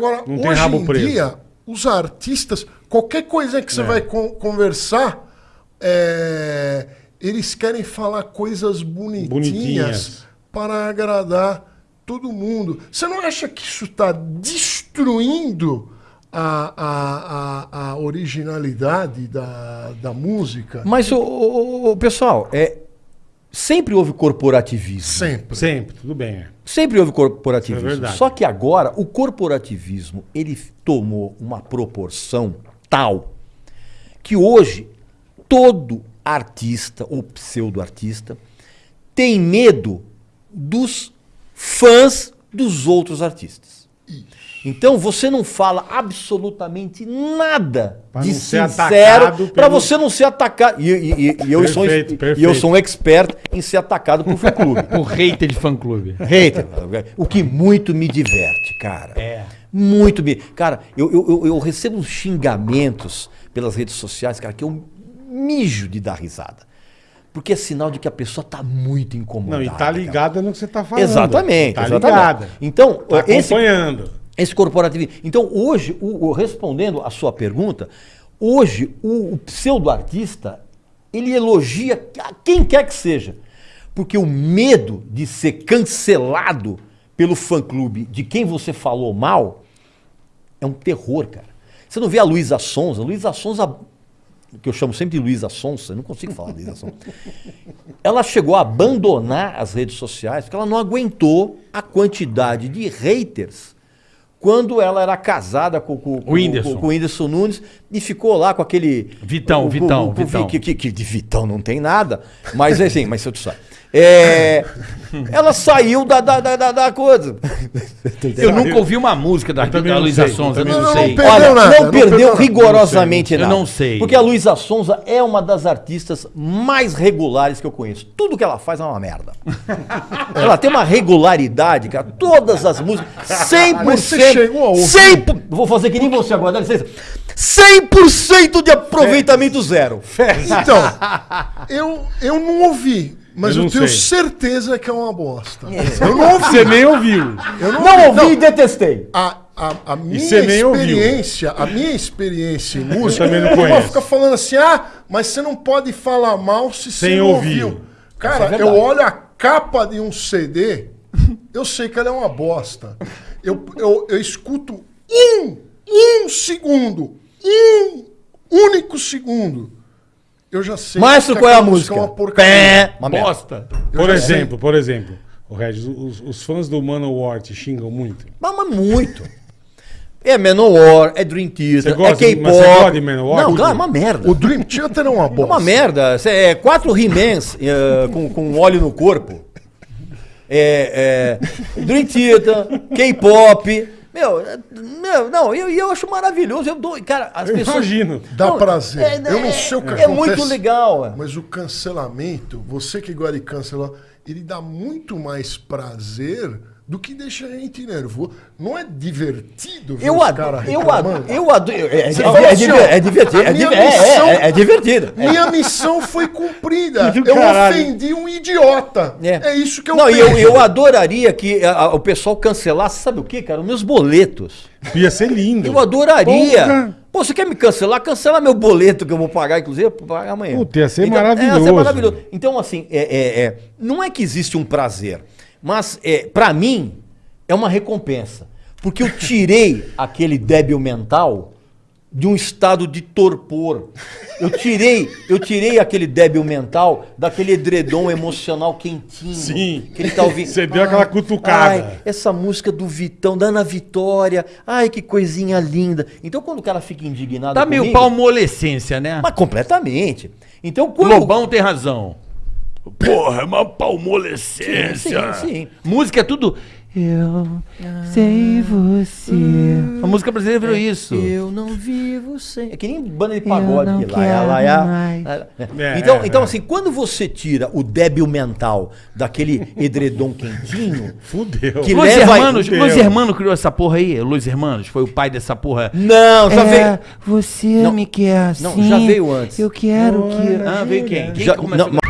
Agora, Não tem hoje rabo em preso. dia, os artistas, qualquer coisa que você É. vai con- conversar, é, eles querem falar coisas bonitinhas, Bonitinhas. para agradar todo mundo. Você não acha que isso está destruindo a, a, a, a originalidade da, da música? Mas, o, o- o- pessoal, é, sempre houve corporativismo. Sempre. Sempre, tudo bem. é. Sempre houve corporativismo. Isso é verdade. Só que agora o corporativismo ele tomou uma proporção tal que hoje todo artista ou pseudo-artista tem medo dos fãs dos outros artistas. Então você não fala absolutamente nada Pra de sincero atacado para pelo- você não ser atacado. E, e- e- e eu sou, Perfeito, e eu perfeito. sou um expert em ser atacado por fã clube. O hater de fã-clube. Hater. O que muito me diverte, cara. É. Muito me. Cara, eu, eu, eu, eu recebo uns xingamentos pelas redes sociais, cara, que eu mijo de dar risada. Porque é sinal de que a pessoa tá muito incomodada. Não, e tá cara. ligada no que você tá falando. Exatamente, Tá exatamente. ligada. Então, Tá esse, acompanhando. Esse corporativismo. Então, hoje, o, o- respondendo a sua pergunta, hoje o, o pseudo-artista ele elogia quem quer que seja. Porque o medo de ser cancelado pelo fã-clube de quem você falou mal é um terror, cara. Você não vê a Luísa Sonza? Luísa Sonza, que eu chamo sempre de Luísa Sonza, eu não consigo falar Luísa Sonza. Ela chegou a abandonar as redes sociais porque ela não aguentou a quantidade de haters quando ela era casada com, com, com- Whindersson. com- com o Whindersson Nunes e ficou lá com aquele. Vitão, com- Vitão, com- Vitão. Que, que- que de Vitão não tem nada, mas assim, mas se eu te sabe. É, ela saiu da, da, da, da- da coisa. Eu nunca ouvi uma música da, da não Luísa Sonza, eu não, não sei. Perdeu Olha, nada, não não perdeu perdeu nada. rigorosamente Eu nada. não sei. Porque a Luísa Sonza é uma das artistas mais regulares que eu conheço. Tudo que ela faz é uma merda. ela tem uma regularidade, cara. Todas as músicas, 100%. Você chegou a ouvir? 100%, vou fazer que nem você agora, dá licença. 100% de aproveitamento zero. Então, eu, eu não ouvi, mas Eu eu, não tenho sei. certeza que é uma bosta. Eu não ouvi. Você nem ouviu. Eu Não ouvi e detestei. A, a, a minha você ouviu. experiência, a minha experiência em música, também não conheço. fica falando assim, ah, mas você não pode falar mal se você Sem não ouvir. ouviu. Cara, é eu olho a capa de um CD, eu sei que ela é uma bosta. Eu, eu, eu escuto um, um segundo, um único segundo. Eu já sei Maestro, que qual é a música? É uma porcaria. Pé. Uma merda. Bosta. Por já sei. exemplo, por exemplo, o Regis, os, os fãs do Manowar te xingam muito. Mas, mas muito. É Manowar, é Dream Theater, gosta- é mas você gosta K-pop. de Manowar? Não, claro, é uma merda. O Dream Theater é uma É bosta. uma merda. É quatro He-Mans eh, com, com óleo no corpo. É, é, Dream Theater, K-pop. Meu, é- meu, não, eu, eu acho maravilhoso. Eu dou, cara, as Eu pessoas. imagino. Dá Não, prazer. é- eu não é- sei o que é acontece. muito legal, é. Mas o cancelamento, você que gosta de cancelar, ele dá muito mais prazer do que deixa a gente nervoso. Não é divertido ver Eu os adoro. caras Eu reclamando? adoro. Eu adoro. É, é, é, é assim, é divertido. É, é, missão- é, é divertido. É. Minha missão foi cumprida. Eu caralho. ofendi um idiota. É, isso que eu Não, penso. eu, eu adoraria que a- a- o pessoal cancelasse, sabe o que, cara? Os meus boletos. Ia ser lindo. Eu adoraria. Porra. Pô, você quer me cancelar? Cancela meu boleto que eu vou pagar, inclusive, eu vou pagar amanhã. Puta, ia ser É, ia maravilhoso. ser maravilhoso. Então, assim, é, é- é, não é que existe um prazer, mas é, para mim é uma recompensa. Porque eu tirei aquele débil mental de um estado de torpor. Eu tirei, eu tirei aquele débil mental daquele edredom emocional quentinho. Sim. Que ele tá ouvindo. Você deu aquela cutucada. Ai, essa música do Vitão, da Ana Vitória. Ai, que coisinha linda. Então, quando o cara fica indignado. Tá meio comigo, palmolescência, né? Mas completamente. Então, quando. Lobão tem razão. Porra, é uma palmolescência. Sim, sim. Música é tudo. Eu sem você. A música brasileira virou isso. Eu não vivo sem. É que nem banda de pagode. não que lá, lá, lá, quero lá, lá. É, então, é, então é. assim, quando você tira o débil mental daquele edredom quentinho. Fudeu. Que Luiz leva- Hermanos, Fudeu. Luiz Hermano criou essa porra aí. Luiz Hermanos foi o pai dessa porra. Não, já é, veio. você Não, me quer assim. não, já veio antes. Eu quero que. Ah, veio quem? Quem Já- começou não,